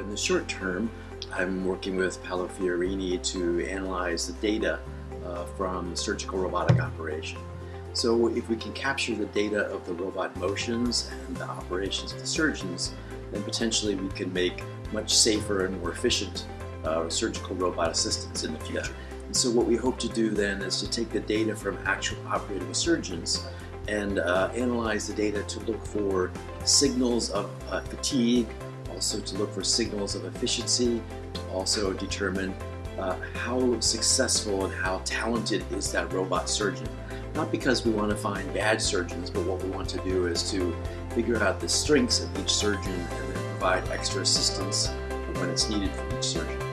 in the short term, I'm working with Paolo Fiorini to analyze the data uh, from the surgical robotic operation. So if we can capture the data of the robot motions and the operations of the surgeons, then potentially we can make much safer and more efficient uh, surgical robot assistance in the future. And so what we hope to do then is to take the data from actual operating surgeons and uh, analyze the data to look for signals of uh, fatigue, also to look for signals of efficiency, to also determine uh, how successful and how talented is that robot surgeon. Not because we want to find bad surgeons, but what we want to do is to figure out the strengths of each surgeon and then provide extra assistance when it's needed for each surgeon.